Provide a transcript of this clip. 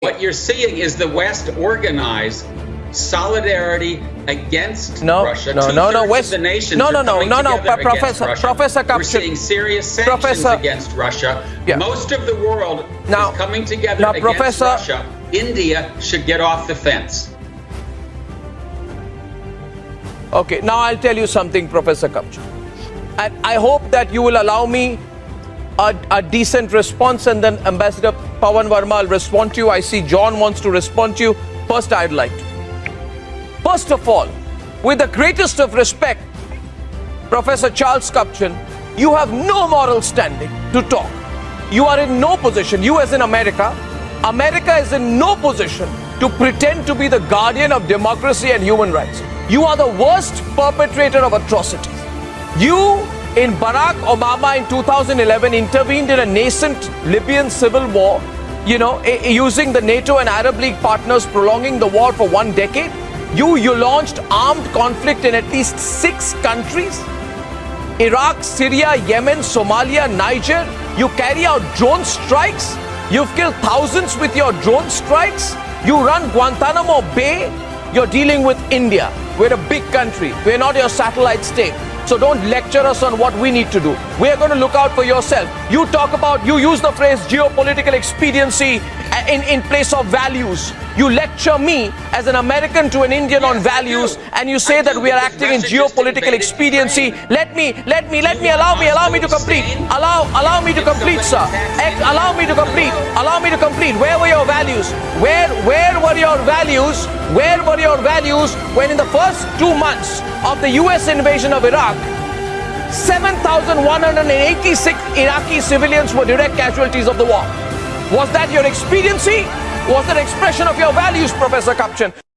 What you're seeing is the West organize solidarity against No, Russia. no, no, no, West- the nations no, no, no, no, no, against Professor- Russia. Professor We're seeing serious sanctions Professor- against Russia. Yeah. Most of the world Now- is coming together now, against Professor- Russia. India should get off the fence. Okay, now I'll tell you something, Professor Kupchan. And I hope that you will allow me a, a decent response and then Ambassador Pavan Varma will respond to you. I see John wants to respond to you. First, I'd like to. First of all, with the greatest of respect, Professor Charles Kupchan, you have no moral standing to talk. You are in no position, you as in America, America is in no position to pretend to be the guardian of democracy and human rights. You are the worst perpetrator of atrocities. You, in Barack Obama in 2011, intervened in a nascent Libyan civil war, you know, using the NATO and Arab League partners, prolonging the war for one decade. You, you launched armed conflict in at least six countries. Iraq, Syria, Yemen, Somalia, Niger. You carry out drone strikes. You've killed thousands with your drone strikes. You run Guantanamo Bay. You're dealing with India. We're a big country. We're not your satellite state. So don't lecture us on what we need to do. We are going to look out for yourself. You talk about, you use the phrase geopolitical expediency in, in place of values. You lecture me as an American to an Indian on Yes, I values, and you say I that do, we are acting in geopolitical expediency. Let me, let me, let me allow me, allow me to complete. Allow, allow me to complete, sir. somebody attacks Ex- India, allow me to complete. Allow me to complete. Where were your values? Where, where were your values? Where were your values when in the first two months of the U.S. invasion of Iraq, 7,186 Iraqi civilians were direct casualties of the war? Was that your expediency? Was that expression of your values, Professor Kupchan?